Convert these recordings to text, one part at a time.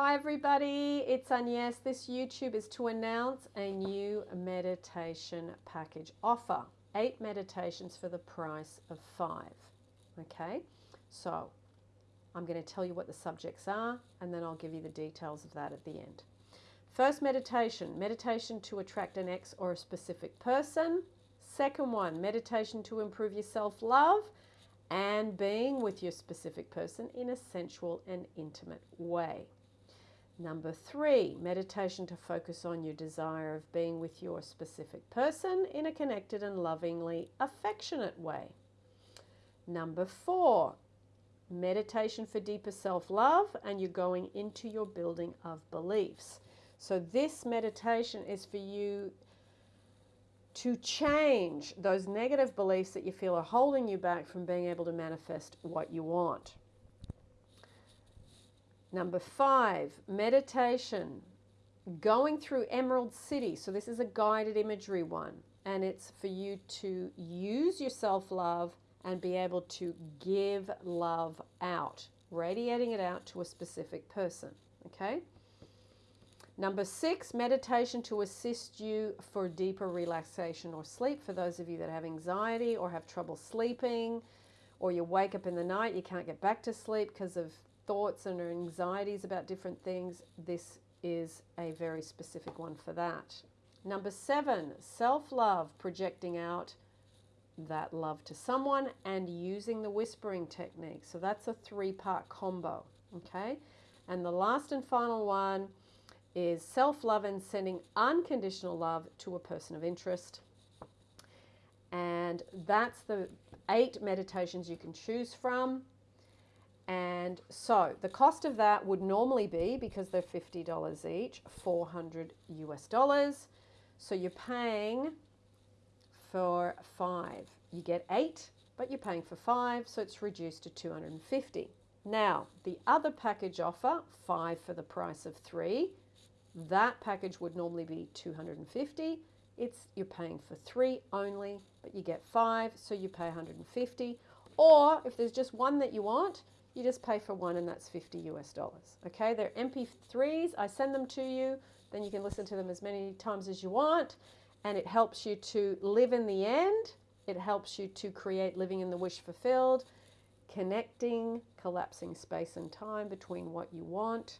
Hi everybody, it's Agnes. This YouTube is to announce a new meditation package offer. Eight meditations for the price of five. Okay, so I'm going to tell you what the subjects are and then I'll give you the details of that at the end. First meditation, meditation to attract an ex or a specific person. Second one, meditation to improve your self-love and being with your specific person in a sensual and intimate way. Number three, meditation to focus on your desire of being with your specific person in a connected and lovingly affectionate way. Number four, meditation for deeper self love, and you're going into your building of beliefs. So, this meditation is for you to change those negative beliefs that you feel are holding you back from being able to manifest what you want. Number five, meditation. Going through Emerald City. So, this is a guided imagery one, and it's for you to use your self love and be able to give love out, radiating it out to a specific person. Okay? Number six, meditation to assist you for deeper relaxation or sleep. For those of you that have anxiety or have trouble sleeping, or you wake up in the night, you can't get back to sleep because of thoughts and anxieties about different things, this is a very specific one for that. Number seven, self love, projecting out that love to someone and using the whispering technique. So that's a three part combo. Okay. And the last and final one is self love and sending unconditional love to a person of interest. And that's the eight meditations you can choose from. And so the cost of that would normally be, because they're $50 each, 400 US dollars. So you're paying for five. You get eight, but you're paying for five, so it's reduced to 250. Now, the other package offer, five for the price of three, that package would normally be 250. It's you're paying for three only, but you get five, so you pay 150. Or if there's just one that you want, you just pay for one and that's 50 US dollars. Okay, they're MP3s. I send them to you. Then you can listen to them as many times as you want. And it helps you to live in the end. It helps you to create living in the wish fulfilled, connecting, collapsing space and time between what you want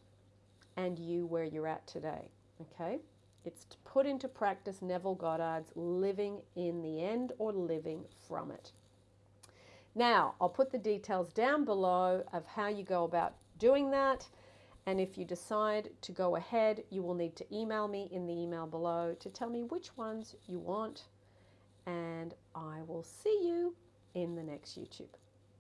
and you where you're at today. Okay? It's to put into practice Neville Goddard's living in the end or living from it. Now, I'll put the details down below of how you go about doing that. And if you decide to go ahead, you will need to email me in the email below to tell me which ones you want. And I will see you in the next YouTube.